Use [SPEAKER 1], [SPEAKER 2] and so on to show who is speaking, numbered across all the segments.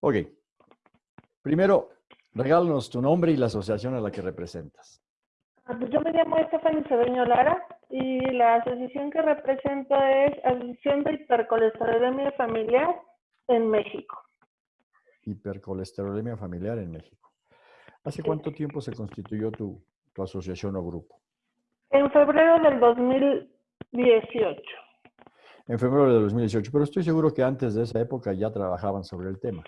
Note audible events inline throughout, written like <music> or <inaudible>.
[SPEAKER 1] Ok. Primero, regálanos tu nombre y la asociación a la que representas.
[SPEAKER 2] Ah, pues yo me llamo Estefany Cedeño Lara y la asociación que represento es Asociación de Hipercolesterolemia Familiar en México.
[SPEAKER 1] Hipercolesterolemia Familiar en México. ¿Hace cuánto tiempo se constituyó tu, tu asociación o grupo?
[SPEAKER 2] En febrero del 2018.
[SPEAKER 1] En febrero del 2018, pero estoy seguro que antes de esa época ya trabajaban sobre el tema.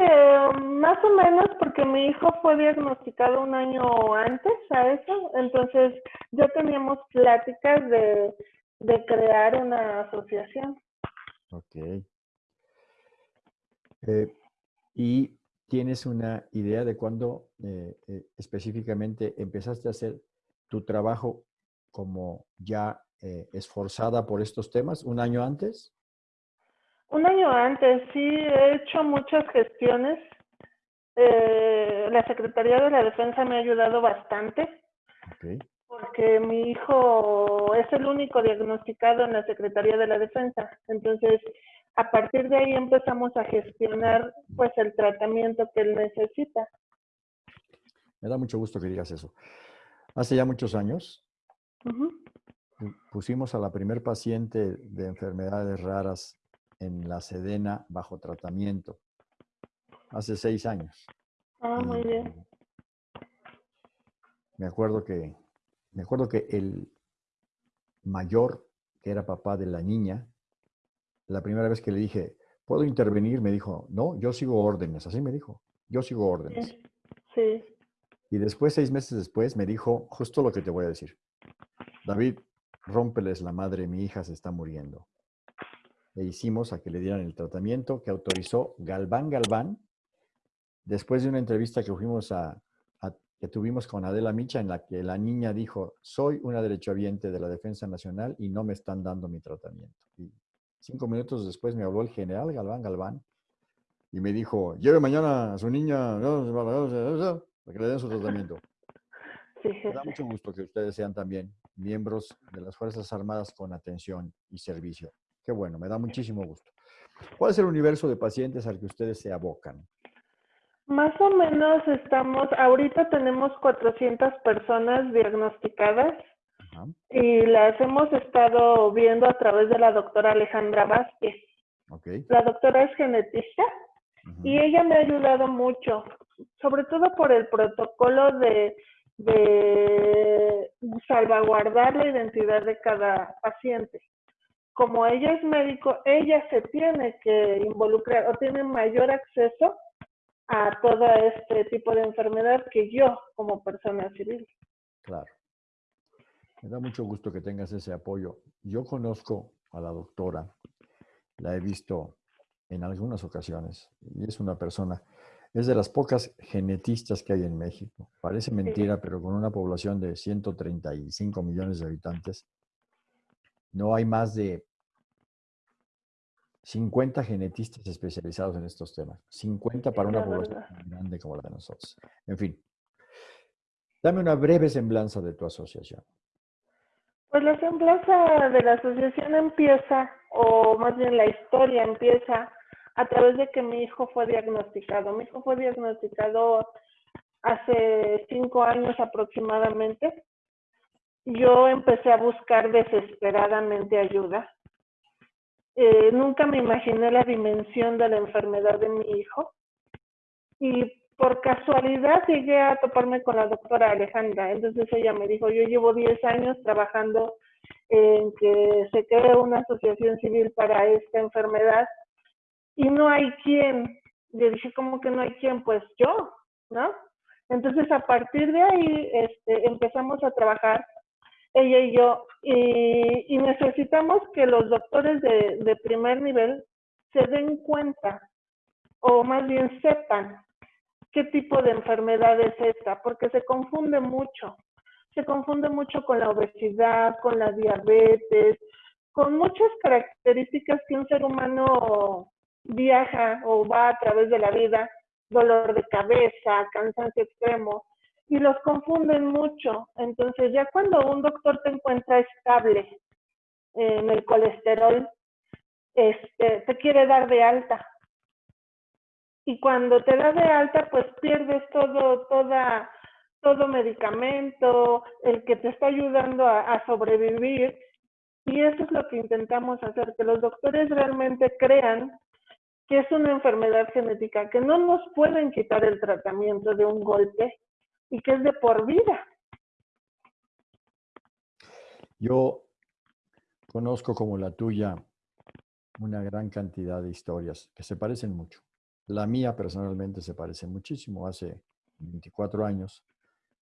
[SPEAKER 2] Eh, más o menos porque mi hijo fue diagnosticado un año antes a eso, entonces ya teníamos pláticas de, de crear una asociación.
[SPEAKER 1] Ok. Eh, ¿Y tienes una idea de cuándo eh, eh, específicamente empezaste a hacer tu trabajo como ya esforzada por estos temas? ¿Un año antes?
[SPEAKER 2] Un año antes, sí, he hecho muchas gestiones. la Secretaría de la Defensa me ha ayudado bastante. Porque mi hijo es el único diagnosticado en la Secretaría de la Defensa. Entonces, a partir de ahí empezamos a gestionar pues el tratamiento que él necesita.
[SPEAKER 1] Me da mucho gusto que digas eso. Hace ya muchos años pusimos a la primer paciente de enfermedades raras en la Sedena bajo tratamiento. Hace seis años.
[SPEAKER 2] Ah, muy bien.
[SPEAKER 1] Me acuerdo que, me acuerdo que el mayor, que era papá de la niña, la primera vez que le dije, ¿puedo intervenir? Me dijo, no, yo sigo órdenes. Así me dijo, yo sigo órdenes.
[SPEAKER 2] Sí.
[SPEAKER 1] Y después, seis meses después, me dijo justo lo que te voy a decir. David, rómpeles la madre, mi hija se está muriendo. Le hicimos a que le dieran el tratamiento que autorizó Galván Galván, después de una entrevista que fuimos a, que tuvimos con Adela Micha, en la que la niña dijo, soy una derechohabiente de la Defensa Nacional y no me están dando mi tratamiento. Cinco minutos después me habló el general Galván Galván y me dijo, lleve mañana a su niña para que le den su tratamiento. <laughs> Me da mucho gusto que ustedes sean también miembros de las Fuerzas Armadas con atención y servicio. Qué bueno, me da muchísimo gusto. ¿Cuál es el universo de pacientes al que ustedes se abocan?
[SPEAKER 2] Más o menos estamos, ahorita tenemos 400 personas diagnosticadas y las hemos estado viendo a través de la doctora Alejandra Vázquez. La doctora es genetista y ella me ha ayudado mucho, sobre todo por el protocolo de, de salvaguardar la identidad de cada paciente. Como ella es médico, ella se tiene que involucrar o tiene mayor acceso a todo este tipo de enfermedad que yo como persona civil.
[SPEAKER 1] Claro. Me da mucho gusto que tengas ese apoyo. Yo conozco a la doctora, la he visto en algunas ocasiones y es una persona, es de las pocas genetistas que hay en México. Parece mentira, pero con una población de 135 millones de habitantes, no hay más de 50 genetistas especializados en estos temas. 50 para una población tan grande como la de nosotros. En fin, dame una breve semblanza de tu asociación.
[SPEAKER 2] Pues la semblanza de la asociación empieza, o más bien la historia empieza a través de que mi hijo fue diagnosticado. Mi hijo fue diagnosticado hace cinco años aproximadamente. Yo empecé a buscar desesperadamente ayuda. Eh, nunca me imaginé la dimensión de la enfermedad de mi hijo. Y por casualidad llegué a toparme con la doctora Alejandra. Entonces ella me dijo, yo llevo 10 años trabajando en que se cree una asociación civil para esta enfermedad y no hay quien. Yo dije, ¿cómo que no hay quien? Pues yo, ¿no? Entonces a partir de ahí este, empezamos a trabajar ella y yo y, necesitamos que los doctores de, de primer nivel se den cuenta o más bien sepan qué tipo de enfermedad es esta, porque se confunde mucho. Se confunde mucho con la obesidad, con la diabetes, con muchas características que un ser humano viaja o va a través de la vida, dolor de cabeza, cansancio extremo, y los confunden mucho. Entonces ya cuando un doctor te encuentra estable en el colesterol, este, te quiere dar de alta y cuando te da de alta, pues pierdes todo, toda, todo medicamento, el que te está ayudando a, a sobrevivir. Y eso es lo que intentamos hacer, que los doctores realmente crean que es una enfermedad genética, que no nos pueden quitar el tratamiento de un golpe y que es de por vida.
[SPEAKER 1] Yo conozco como la tuya una gran cantidad de historias que se parecen mucho. La mía personalmente se parece muchísimo. Hace 24 años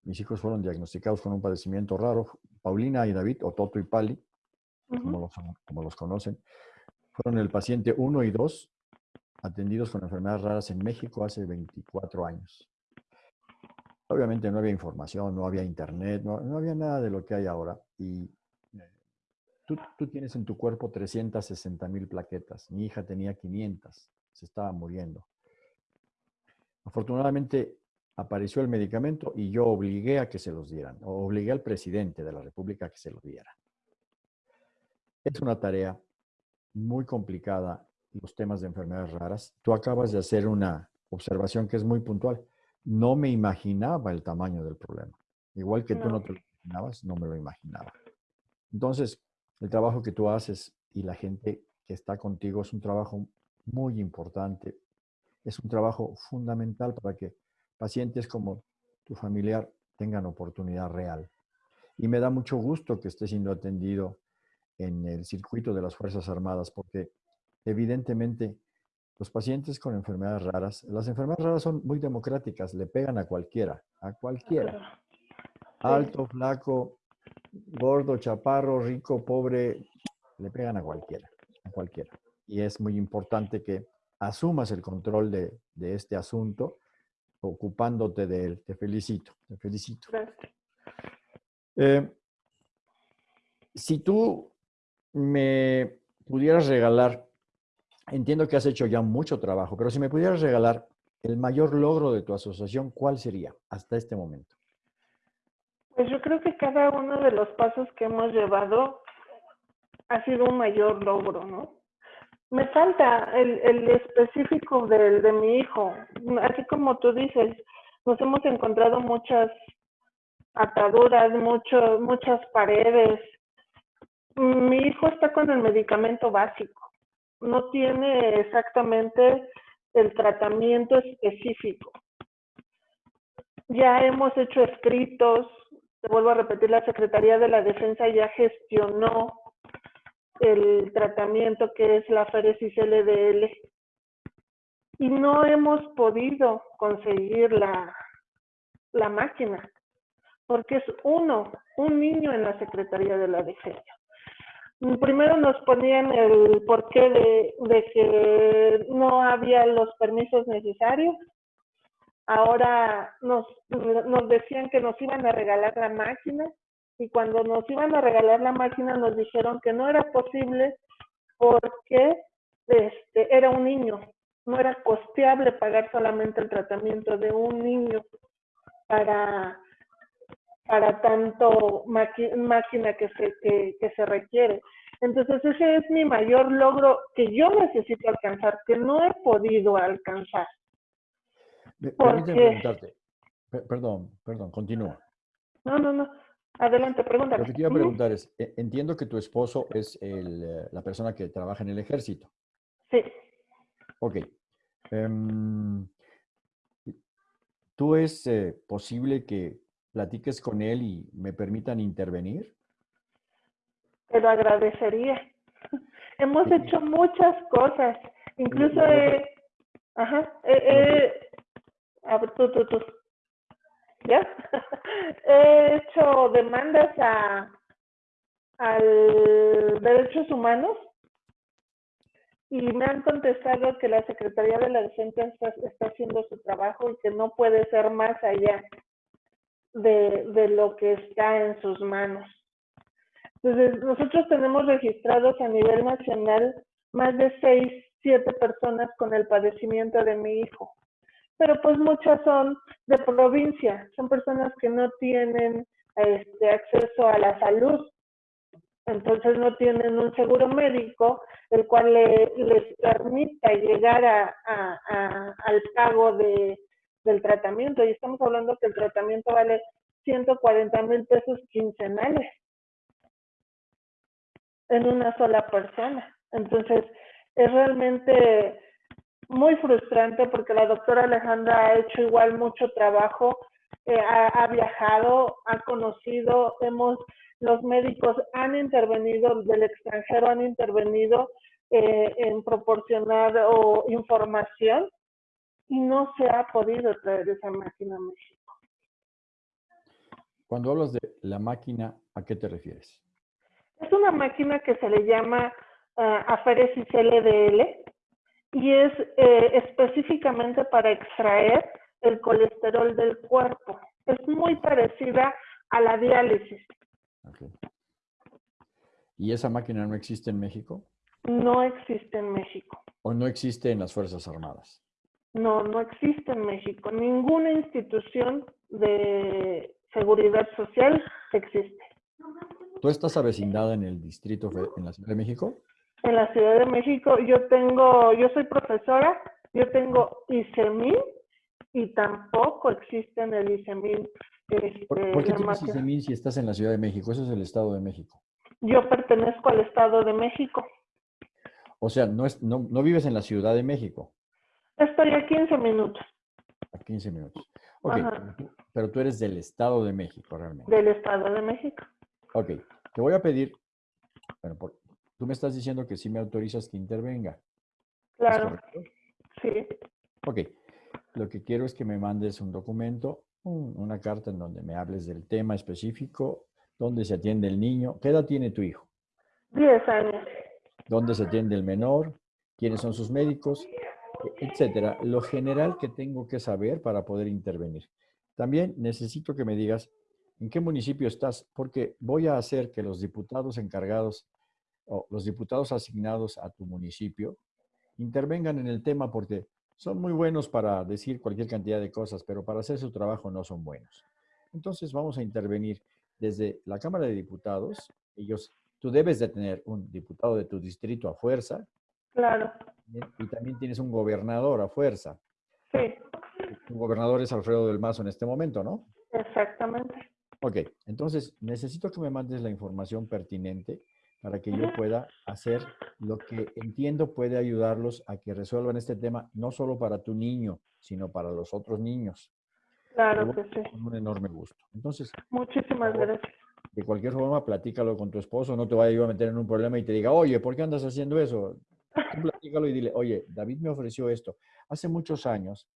[SPEAKER 1] mis hijos fueron diagnosticados con un padecimiento raro. Paulina y David, o Toto y Pali, como, los, como los conocen, fueron el paciente 1 y 2 atendidos con enfermedades raras en México hace 24 años. Obviamente no había información, no había internet, no, no había nada de lo que hay ahora. Y Tú, tienes en tu cuerpo 360 mil plaquetas. Mi hija tenía 500. Se estaba muriendo. Afortunadamente apareció el medicamento y yo obligué a que se los dieran. O obligué al presidente de la República a que se los diera. Es una tarea muy complicada los temas de enfermedades raras. Tú acabas de hacer una observación que es muy puntual. No me imaginaba el tamaño del problema. Igual que tú no te lo imaginabas, no me lo imaginaba. Entonces, el trabajo que tú haces y la gente que está contigo es un trabajo muy importante. Es un trabajo fundamental para que pacientes como tu familiar tengan oportunidad real. Y me da mucho gusto que esté siendo atendido en el circuito de las Fuerzas Armadas, porque evidentemente los pacientes con enfermedades raras, las enfermedades raras son muy democráticas, le pegan a cualquiera, a cualquiera. Alto, flaco, gordo, chaparro, rico, pobre, le pegan a cualquiera, a cualquiera. Y es muy importante que asumas el control de, este asunto, ocupándote de él. Te felicito, te felicito. Eh, si tú me pudieras regalar, entiendo que has hecho ya mucho trabajo, pero si me pudieras regalar el mayor logro de tu asociación, ¿cuál sería hasta este momento?
[SPEAKER 2] Pues yo creo que cada uno de los pasos que hemos llevado ha sido un mayor logro, ¿no? Me falta el, específico de, de mi hijo. Así como tú dices, nos hemos encontrado muchas ataduras, mucho, muchas paredes. Mi hijo está con el medicamento básico. No tiene exactamente el tratamiento específico. Ya hemos hecho escritos, te vuelvo a repetir, la Secretaría de la Defensa ya gestionó el tratamiento que es la Feresis LDL y no hemos podido conseguir la, la máquina porque es uno, un niño en la Secretaría de la Defensa. Primero nos ponían el porqué de, que no había los permisos necesarios. Ahora nos, nos decían que nos iban a regalar la máquina y cuando nos iban a regalar la máquina nos dijeron que no era posible porque este, era un niño, no era costeable pagar solamente el tratamiento de un niño para, para tanto máquina que se, que, que se requiere. Entonces ese es mi mayor logro que yo necesito alcanzar, que no he podido alcanzar.
[SPEAKER 1] Permíteme preguntarte. Perdón, perdón, continúa.
[SPEAKER 2] No, no, no. Adelante, pregúntame.
[SPEAKER 1] Lo que quiero preguntar es, e, entiendo que tu esposo es el, la persona que trabaja en el ejército.
[SPEAKER 2] Sí.
[SPEAKER 1] Ok. Em, ¿Tú es eh, posible que platiques con él y me permitan intervenir?
[SPEAKER 2] Te lo agradecería. <laughs> Hemos hecho muchas cosas. Incluso he, ajá, a ver, tú, tú, tú. ¿Ya? <laughs> He hecho demandas a al derechos humanos y me han contestado que la Secretaría de la Defensa está, haciendo su trabajo y que no puede ser más allá de, de lo que está en sus manos. Entonces, nosotros tenemos registrados a nivel nacional más de seis, siete personas con el padecimiento de mi hijo pero pues muchas son de provincia, son personas que no tienen este, acceso a la salud. Entonces no tienen un seguro médico el cual les permita llegar a, al pago de, del tratamiento. Y estamos hablando que el tratamiento vale 140 mil pesos quincenales en una sola persona. Entonces, es realmente muy frustrante porque la doctora Alejandra ha hecho igual mucho trabajo, eh, ha, viajado, ha conocido, hemos, los médicos han intervenido del extranjero, han intervenido eh, en proporcionar o información y no se ha podido traer esa máquina a México.
[SPEAKER 1] Cuando hablas de la máquina, ¿a qué te refieres?
[SPEAKER 2] Es una máquina que se le llama uh, LDL y es eh, específicamente para extraer el colesterol del cuerpo. Es muy parecida a la diálisis.
[SPEAKER 1] ¿Y esa máquina no existe en México?
[SPEAKER 2] No existe en México.
[SPEAKER 1] ¿O no existe en las Fuerzas Armadas?
[SPEAKER 2] No, no existe en México. Ninguna institución de seguridad social existe.
[SPEAKER 1] ¿Tú estás avecindada en el distrito, en la Ciudad de México?
[SPEAKER 2] En la Ciudad de México yo tengo, yo soy profesora, yo tengo ICEMIN y tampoco existe en el ICEMIN.
[SPEAKER 1] Este, ¿Por, qué tienes ICEMIN si estás en la Ciudad de México? Eso es el Estado de México.
[SPEAKER 2] Yo pertenezco al Estado de México.
[SPEAKER 1] O sea, no, es, no, no vives en la Ciudad de México.
[SPEAKER 2] Estoy a 15 minutos.
[SPEAKER 1] A 15 minutos. Ok, pero tú eres del Estado de México realmente.
[SPEAKER 2] Del Estado de México.
[SPEAKER 1] Ok, te voy a pedir, bueno, tú me estás diciendo que sí me autorizas que intervenga.
[SPEAKER 2] Claro. Sí.
[SPEAKER 1] Ok, lo que quiero es que me mandes un documento, una carta en donde me hables del tema específico, dónde se atiende el niño. ¿Qué edad tiene tu hijo?
[SPEAKER 2] Diez años.
[SPEAKER 1] ¿Dónde se atiende el menor? ¿Quiénes son sus médicos? Etcétera, lo general que tengo que saber para poder intervenir. También necesito que me digas en qué municipio estás, porque voy a hacer que los diputados encargados o los diputados asignados a tu municipio intervengan en el tema porque son muy buenos para decir cualquier cantidad de cosas, pero para hacer su trabajo no son buenos. Entonces vamos a intervenir desde la Cámara de Diputados. Ellos, tú debes de tener un diputado de tu distrito a fuerza,
[SPEAKER 2] Claro.
[SPEAKER 1] Y también tienes un gobernador a fuerza.
[SPEAKER 2] Sí.
[SPEAKER 1] Tu gobernador es Alfredo del Mazo en este momento, ¿no?
[SPEAKER 2] Exactamente.
[SPEAKER 1] Ok, entonces necesito que me mandes la información pertinente para que yo pueda hacer lo que entiendo puede ayudarlos a que resuelvan este tema, no solo para tu niño, sino para los otros niños.
[SPEAKER 2] Claro que sí.
[SPEAKER 1] Con un enorme gusto. Entonces.
[SPEAKER 2] Muchísimas gracias.
[SPEAKER 1] De cualquier forma, platícalo con tu esposo, no te vaya yo a meter en un problema y te diga, oye, ¿por qué andas haciendo eso? Tú platícalo y dile, oye, David me ofreció esto. Hace muchos años,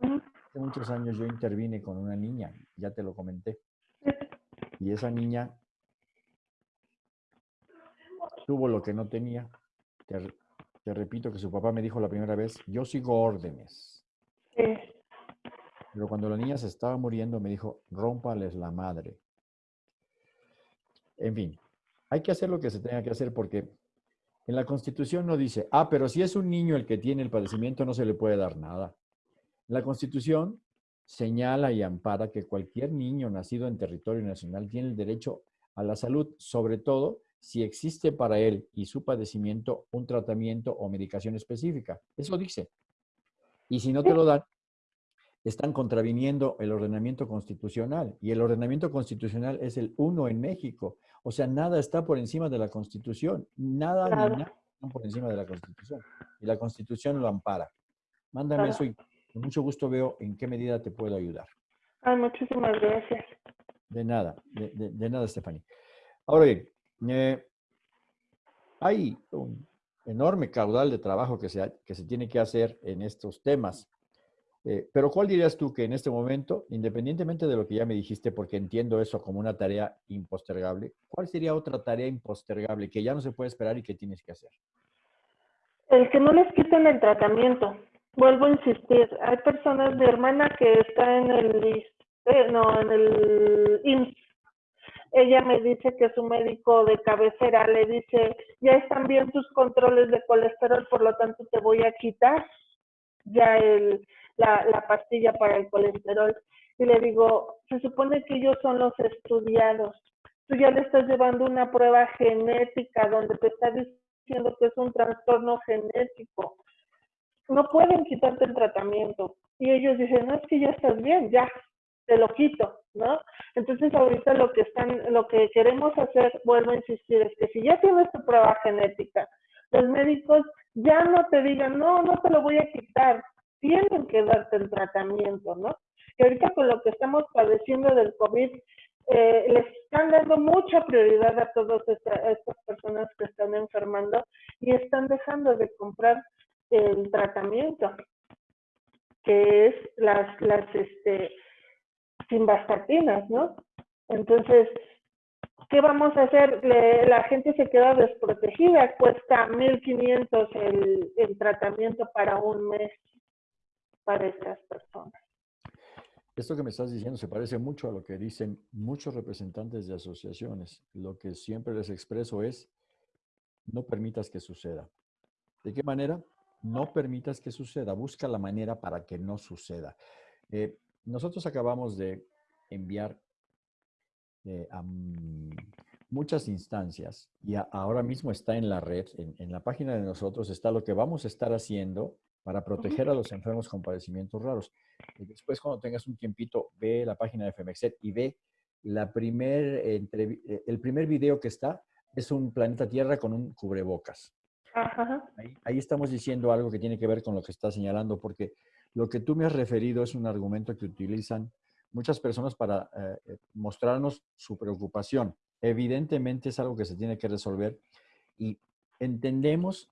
[SPEAKER 1] hace muchos años yo intervine con una niña, ya te lo comenté. Y esa niña tuvo lo que no tenía. Te, te, repito que su papá me dijo la primera vez, yo sigo órdenes. Pero cuando la niña se estaba muriendo me dijo, rómpales la madre. En fin, hay que hacer lo que se tenga que hacer porque en la Constitución no dice, ah, pero si es un niño el que tiene el padecimiento, no se le puede dar nada. La Constitución señala y ampara que cualquier niño nacido en territorio nacional tiene el derecho a la salud, sobre todo si existe para él y su padecimiento un tratamiento o medicación específica. Eso dice. Y si no te lo dan, están contraviniendo el ordenamiento constitucional. Y el ordenamiento constitucional es el uno en México. O sea, nada está por encima de la Constitución. Nada ni nada está por encima de la Constitución. Y la Constitución lo ampara. Mándame eso y con mucho gusto veo en qué medida te puedo ayudar.
[SPEAKER 2] Ay, muchísimas gracias.
[SPEAKER 1] De nada, de, nada, Stephanie. Ahora bien, eh, hay un enorme caudal de trabajo que se, que se tiene que hacer en estos temas. Eh, pero ¿cuál dirías tú que en este momento, independientemente de lo que ya me dijiste, porque entiendo eso como una tarea impostergable, ¿cuál sería otra tarea impostergable que ya no se puede esperar y que tienes que hacer?
[SPEAKER 2] El que no les quiten el tratamiento. Vuelvo a insistir, hay personas, mi hermana que está en el, eh, no, en el IMSS, ella me dice que su médico de cabecera le dice, ya están bien tus controles de colesterol, por lo tanto te voy a quitar ya el, la, pastilla para el colesterol. Y le digo, se supone que ellos son los estudiados, tú ya le estás llevando una prueba genética donde te está diciendo que es un trastorno genético. No pueden quitarte el tratamiento. Y ellos dicen, no, es que ya estás bien, ya, te lo quito, ¿no? Entonces ahorita lo que están, lo que queremos hacer, vuelvo a insistir, es que si ya tienes tu prueba genética, los médicos ya no te digan, no, no te lo voy a quitar, tienen que darte el tratamiento, ¿no? Y ahorita con lo que estamos padeciendo del COVID, eh, les están dando mucha prioridad a todas estas personas que están enfermando y están dejando de comprar el tratamiento, que es las, las este, simvastatinas, ¿no? Entonces, ¿qué vamos a hacer? la gente se queda desprotegida, cuesta 1.500 el, el tratamiento para un mes para estas personas.
[SPEAKER 1] Esto que me estás diciendo se parece mucho a lo que dicen muchos representantes de asociaciones. Lo que siempre les expreso es, no permitas que suceda. ¿De qué manera? No permitas que suceda. Busca la manera para que no suceda. Eh, nosotros acabamos de enviar eh, a muchas instancias y ahora mismo está en la red, en, en, la página de nosotros está lo que vamos a estar haciendo para proteger a los enfermos con padecimientos raros. Y después, cuando tengas un tiempito, ve la página de FEMEXET y ve la primer, eh, el primer video que está, es un planeta Tierra con un cubrebocas. Ahí, ahí, estamos diciendo algo que tiene que ver con lo que está señalando, porque lo que tú me has referido es un argumento que utilizan muchas personas para eh, eh, mostrarnos su preocupación. Evidentemente es algo que se tiene que resolver y entendemos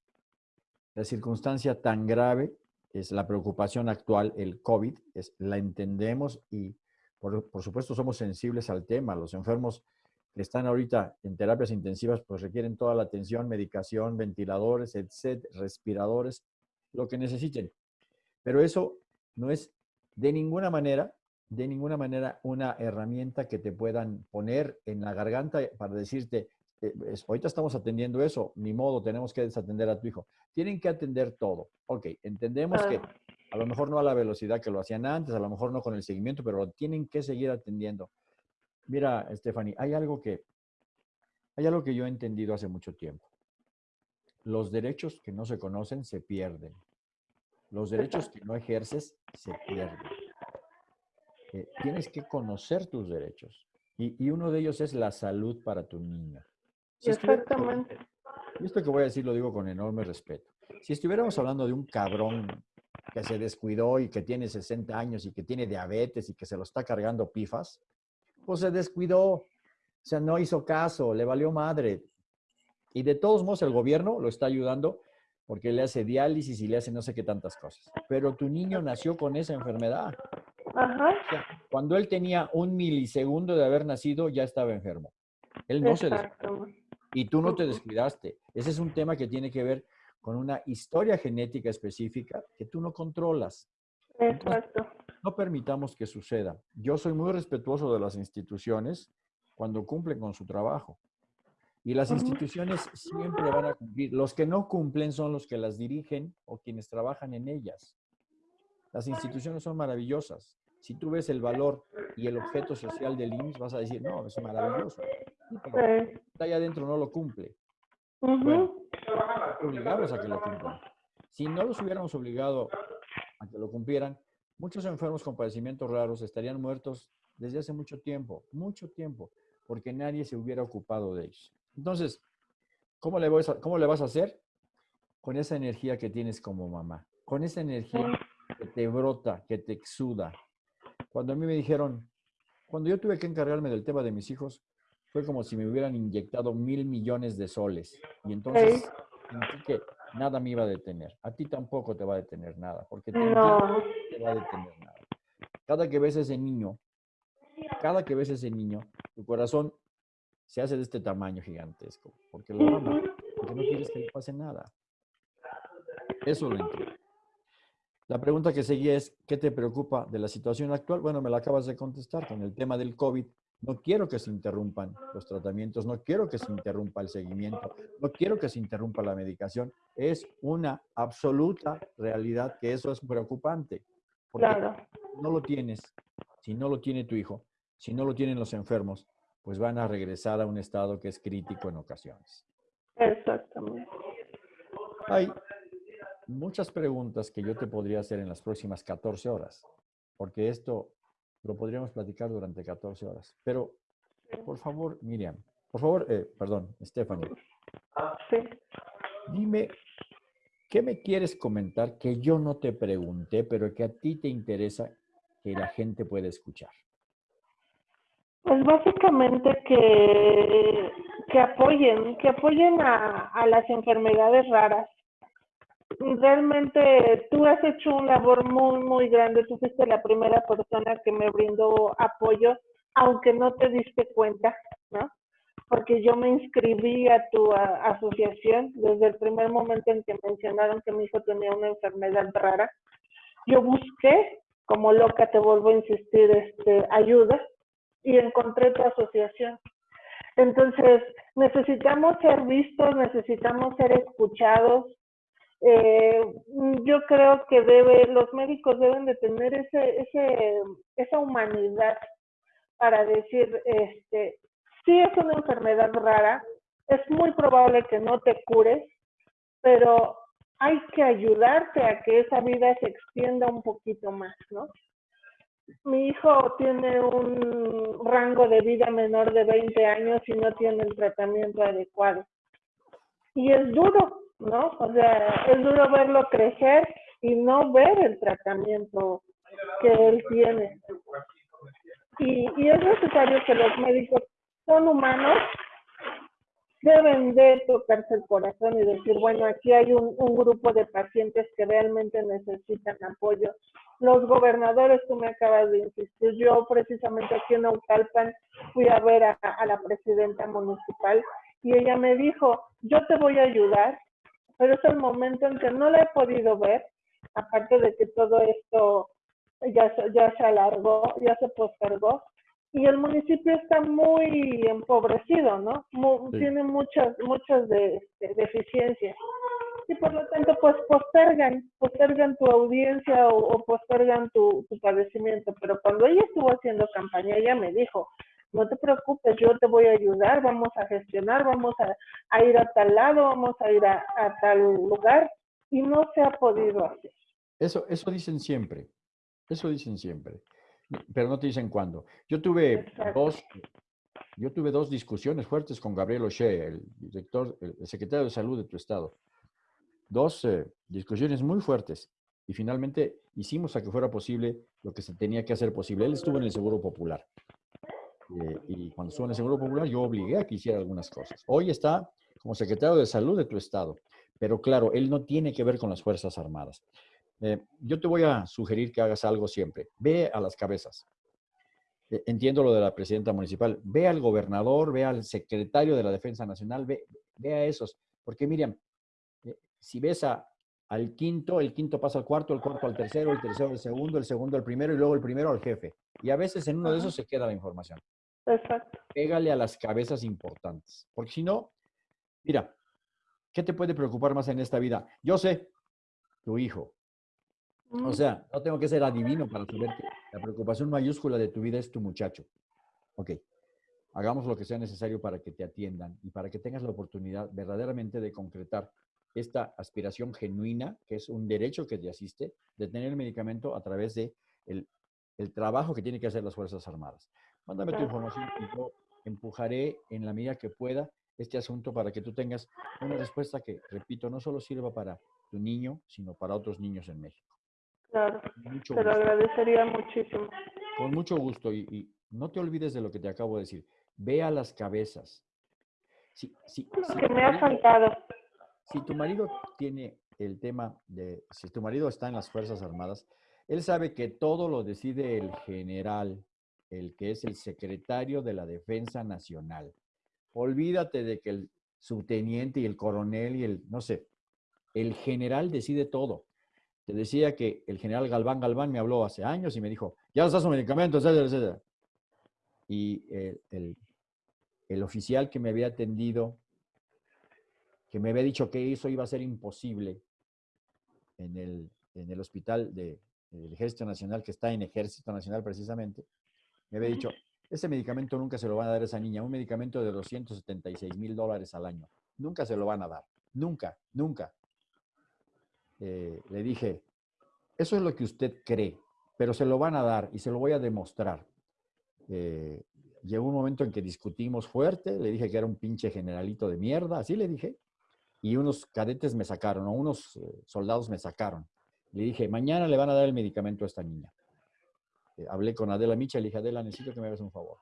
[SPEAKER 1] la circunstancia tan grave es la preocupación actual, el COVID, es, la entendemos y por, por, supuesto somos sensibles al tema. Los enfermos que están ahorita en terapias intensivas pues requieren toda la atención, medicación, ventiladores, etcétera, respiradores, lo que necesiten. Pero eso no es de ninguna manera, de ninguna manera una herramienta que te puedan poner en la garganta para decirte, eh, ahorita estamos atendiendo eso, ni modo, tenemos que desatender a tu hijo. Tienen que atender todo. Ok, entendemos que ah. a lo mejor no a la velocidad que lo hacían antes, a lo mejor no con el seguimiento, pero lo tienen que seguir atendiendo. Mira, Stephanie, hay algo que, hay algo que yo he entendido hace mucho tiempo. Los derechos que no se conocen se pierden. Los derechos que no ejerces se pierden. Eh, tienes que conocer tus derechos. Y, y, uno de ellos es la salud para tu niña.
[SPEAKER 2] Exactamente.
[SPEAKER 1] Y esto que voy a decir lo digo con enorme respeto. Si estuviéramos hablando de un cabrón que se descuidó y que tiene 60 años y que tiene diabetes y que se lo está cargando pifas, pues se descuidó, o sea, no hizo caso, le valió madre. Y de todos modos el gobierno lo está ayudando porque le hace diálisis y le hace no sé qué tantas cosas. Pero tu niño nació con esa enfermedad. Ajá. cuando él tenía un milisegundo de haber nacido, ya estaba enfermo. Él no se descuidó. Y tú no te descuidaste. Ese es un tema que tiene que ver con una historia genética específica que tú no controlas.
[SPEAKER 2] Exacto.
[SPEAKER 1] no permitamos que suceda. Yo soy muy respetuoso de las instituciones cuando cumplen con su trabajo. Y las instituciones siempre van a cumplir. Los que no cumplen son los que las dirigen o quienes trabajan en ellas. Las instituciones son maravillosas. Si tú ves el valor y el objeto social del IMSS, vas a decir, no, es maravilloso está ahí adentro no lo cumple. Bueno, obligamos a que lo cumplan. Si no los hubiéramos obligado a que lo cumplieran, muchos enfermos con padecimientos raros estarían muertos desde hace mucho tiempo, mucho tiempo, porque nadie se hubiera ocupado de ellos. Entonces, ¿cómo le, vas a, cómo le vas a hacer? Con esa energía que tienes como mamá, con esa energía que te brota, que te exuda. Cuando a mí me dijeron, cuando yo tuve que encargarme del tema de mis hijos, fue como si me hubieran inyectado mil millones de soles. Y entonces sentí que nada me iba a detener. A ti tampoco te va a detener nada, porque te, no. te va a detener nada. Cada que ves a ese niño, cada que ves a ese niño, tu corazón se hace de este tamaño gigantesco, porque lo amas, porque no quieres que le pase nada. Eso lo entiendo. La pregunta que seguía es, ¿qué te preocupa de la situación actual? Bueno, me la acabas de contestar con el tema del COVID. No quiero que se interrumpan los tratamientos, no quiero que se interrumpa el seguimiento, no quiero que se interrumpa la medicación. Es una absoluta realidad que eso es preocupante. Porque claro. no lo tienes, si no lo tiene tu hijo, si no lo tienen los enfermos, pues van a regresar a un estado que es crítico en ocasiones.
[SPEAKER 2] Exactamente.
[SPEAKER 1] Hay muchas preguntas que yo te podría hacer en las próximas 14 horas, porque esto lo podríamos platicar durante 14 horas. Pero, por favor, Miriam, por favor, eh, perdón, Stephanie.
[SPEAKER 2] Sí.
[SPEAKER 1] Dime, ¿qué me quieres comentar que yo no te pregunté, pero que a ti te interesa que la gente pueda escuchar?
[SPEAKER 2] Pues básicamente que, que apoyen, que apoyen a, a las enfermedades raras. Realmente tú has hecho un labor muy, muy grande. Tú fuiste la primera persona que me brindó apoyo, aunque no te diste cuenta, ¿no? Porque yo me inscribí a tu asociación desde el primer momento en que mencionaron que mi hijo tenía una enfermedad rara. Yo busqué, como loca te vuelvo a insistir, este, ayuda y encontré tu asociación. Entonces, necesitamos ser vistos, necesitamos ser escuchados. Eh, yo creo que debe, los médicos deben de tener ese, ese, esa humanidad para decir, este, sí es una enfermedad rara, es muy probable que no te cures, pero hay que ayudarte a que esa vida se extienda un poquito más, ¿no? mi hijo tiene un rango de vida menor de 20 años y no tiene el tratamiento adecuado. Y es duro, ¿no? O sea, es duro verlo crecer y no ver el tratamiento que él tiene. Y, y es necesario que los médicos son humanos deben de tocarse el corazón y decir, bueno, aquí hay un, grupo de pacientes que realmente necesitan apoyo. Los gobernadores, tú me acabas de insistir, yo precisamente aquí en Naucalpan fui a ver a la presidenta municipal y ella me dijo, yo te voy a ayudar, pero es el momento en que no la he podido ver, aparte de que todo esto ya, ya se alargó, ya se postergó, y el municipio está muy empobrecido, ¿no? Tiene muchas, muchas de, este, deficiencias. Y por lo tanto, pues postergan, postergan tu audiencia o, postergan tu, padecimiento. Pero cuando ella estuvo haciendo campaña, ella me dijo, no te preocupes, yo te voy a ayudar, vamos a gestionar, vamos a, ir a tal lado, vamos a ir a, a, tal lugar. Y no se ha podido hacer.
[SPEAKER 1] Eso, eso dicen siempre, eso dicen siempre pero no te dicen cuándo. Yo tuve dos, yo tuve dos discusiones fuertes con Gabriel O'Shea, el director, el secretario de salud de tu estado. Dos eh, discusiones muy fuertes. Y finalmente hicimos a que fuera posible lo que se tenía que hacer posible. Él estuvo en el Seguro Popular. Eh, y cuando estuvo en el Seguro Popular, yo obligué a que hiciera algunas cosas. Hoy está como secretario de salud de tu estado. Pero claro, él no tiene que ver con las Fuerzas Armadas. Eh, yo te voy a sugerir que hagas algo siempre. Ve a las cabezas. E, entiendo lo de la presidenta municipal. Ve al gobernador, ve al secretario de la Defensa Nacional, ve, a esos. Porque Miriam, eh, si ves al quinto, el quinto pasa al cuarto, el cuarto al tercero, el tercero al segundo, el segundo al primero y luego el primero al jefe. Y a veces en uno de esos se queda la información.
[SPEAKER 2] Exacto.
[SPEAKER 1] Pégale a las cabezas importantes. Porque si no, mira, ¿qué te puede preocupar más en esta vida? Yo sé, tu hijo, o sea, no tengo que ser adivino para saber que la preocupación mayúscula de tu vida es tu muchacho. Ok, hagamos lo que sea necesario para que te atiendan y para que tengas la oportunidad verdaderamente de concretar esta aspiración genuina, que es un derecho que te asiste, de tener el medicamento a través de el, trabajo que tienen que hacer las Fuerzas Armadas. Mándame tu información y yo empujaré en la medida que pueda este asunto para que tú tengas una respuesta que, repito, no solo sirva para tu niño, sino para otros niños en México.
[SPEAKER 2] Claro, te lo agradecería muchísimo.
[SPEAKER 1] Con mucho gusto y, no te olvides de lo que te acabo de decir. Ve a las cabezas.
[SPEAKER 2] Si, que me ha faltado.
[SPEAKER 1] Si tu marido tiene el tema de, si tu marido está en las Fuerzas Armadas, él sabe que todo lo decide el general, el que es el secretario de la Defensa Nacional. Olvídate de que el subteniente y el coronel y el, no sé, el general decide todo. Te decía que el general Galván Galván me habló hace años y me dijo, ya estás un medicamento, etcétera, etcétera. Y el, oficial que me había atendido, que me había dicho que eso iba a ser imposible en el, en el hospital del Ejército Nacional, que está en Ejército Nacional precisamente, me había dicho, Ese medicamento nunca se lo van a dar a esa niña, un medicamento de 276 mil dólares al año. Nunca se lo van a dar, nunca, nunca. Eh, le dije, eso es lo que usted cree, pero se lo van a dar y se lo voy a demostrar. Eh, llegó un momento en que discutimos fuerte, le dije que era un pinche generalito de mierda, así le dije, y unos cadetes me sacaron, o unos eh, soldados me sacaron. Le dije, mañana le van a dar el medicamento a esta niña. Eh, hablé con Adela Micha, le dije, Adela, necesito que me hagas un favor.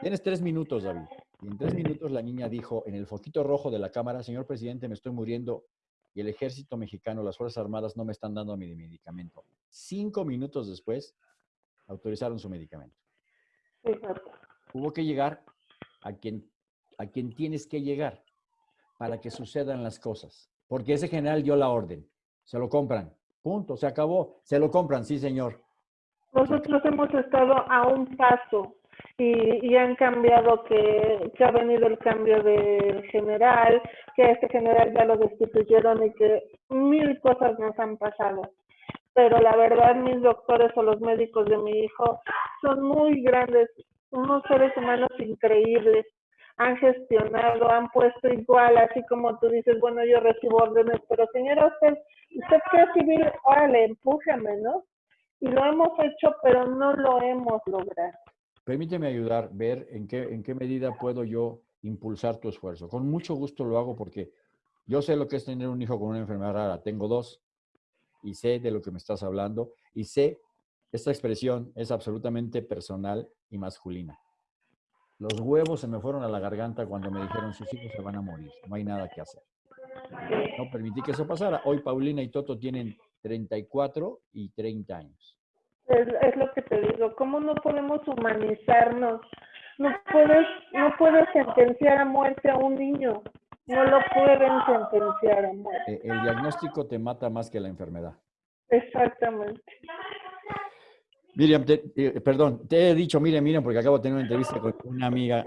[SPEAKER 1] Tienes tres minutos, David. Y en tres minutos la niña dijo en el foquito rojo de la cámara, señor presidente, me estoy muriendo y el ejército mexicano, las Fuerzas Armadas no me están dando mi medicamento. Cinco minutos después, autorizaron su medicamento. Hubo que llegar a quien, a quien tienes que llegar para que sucedan las cosas. Porque ese general dio la orden. Se lo compran. Punto. Se acabó. Se lo compran. Sí, señor.
[SPEAKER 2] Nosotros hemos estado a un paso y, han cambiado que, que, ha venido el cambio del general, que este general ya lo destituyeron y que mil cosas nos han pasado pero la verdad mis doctores o los médicos de mi hijo son muy grandes, unos seres humanos increíbles, han gestionado, han puesto igual, así como tú dices, bueno, yo recibo órdenes, pero señora, usted, usted que civil, órale, empújame, ¿no? Y lo hemos hecho, pero no lo hemos logrado.
[SPEAKER 1] Permíteme ayudar, ver en qué, en qué medida puedo yo impulsar tu esfuerzo. Con mucho gusto lo hago porque yo sé lo que es tener un hijo con una enfermedad rara. Tengo dos, y sé de lo que me estás hablando y sé, esta expresión es absolutamente personal y masculina. Los huevos se me fueron a la garganta cuando me dijeron sus hijos se van a morir, no hay nada que hacer. No permití que eso pasara. Hoy Paulina y Toto tienen 34 y 30 años.
[SPEAKER 2] Es, es, lo que te digo, ¿cómo no podemos humanizarnos? No puedes, no puedes sentenciar a muerte a un niño. No lo pueden sentenciar a muerte.
[SPEAKER 1] Eh, el diagnóstico te mata más que la enfermedad.
[SPEAKER 2] Exactamente.
[SPEAKER 1] Miriam, eh, perdón, te he dicho Miriam, Miriam, porque acabo de tener una entrevista con una amiga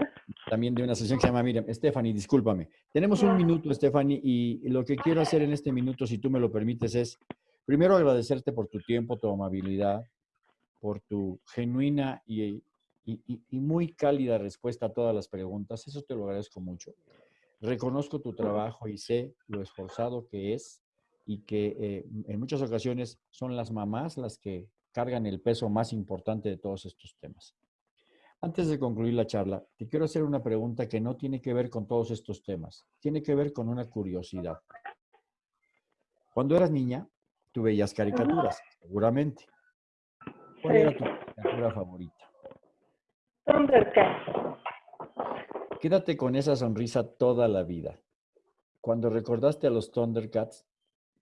[SPEAKER 1] también de una sesión que se llama Miriam. Stephanie, discúlpame. Tenemos un minuto, Stephanie, y lo que quiero hacer en este minuto, si tú me lo permites, es primero agradecerte por tu tiempo, tu amabilidad, por tu genuina y, y muy cálida respuesta a todas las preguntas. Eso te lo agradezco mucho. Reconozco tu trabajo y sé lo esforzado que es y que eh, en muchas ocasiones son las mamás las que cargan el peso más importante de todos estos temas. Antes de concluir la charla, te quiero hacer una pregunta que no tiene que ver con todos estos temas, tiene que ver con una curiosidad. Cuando eras niña, tú veías caricaturas, seguramente. ¿Cuál era tu caricatura favorita? Quédate con esa sonrisa toda la vida. Cuando recordaste a los Thundercats,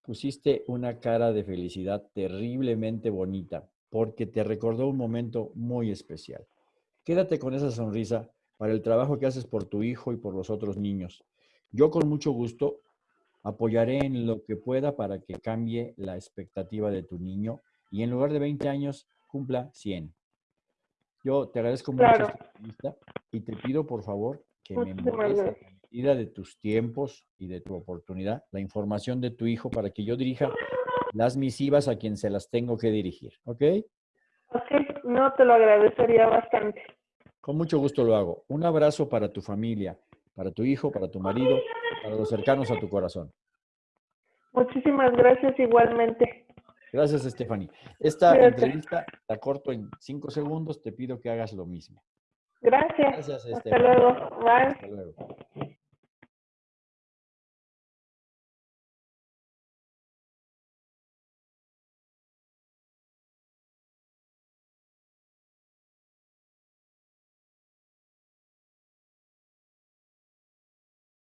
[SPEAKER 1] pusiste una cara de felicidad terriblemente bonita, porque te recordó un momento muy especial. Quédate con esa sonrisa para el trabajo que haces por tu hijo y por los otros niños. Yo con mucho gusto apoyaré en lo que pueda para que cambie la expectativa de tu niño y en lugar de 20 años cumpla 100. Yo te agradezco mucho esta entrevista y te pido por favor que me envíes a medida de tus tiempos y de tu oportunidad la información de tu hijo para que yo dirija las misivas a quien se las tengo que dirigir, ¿ok?
[SPEAKER 2] Ok, no te lo agradecería bastante.
[SPEAKER 1] Con mucho gusto lo hago. Un abrazo para tu familia, para tu hijo, para tu marido, para los cercanos a tu corazón.
[SPEAKER 2] Muchísimas gracias igualmente.
[SPEAKER 1] Gracias, Stephanie. Esta entrevista la corto en cinco segundos. Te pido que hagas lo mismo.
[SPEAKER 2] Gracias. Hasta luego. Bye. Hasta luego.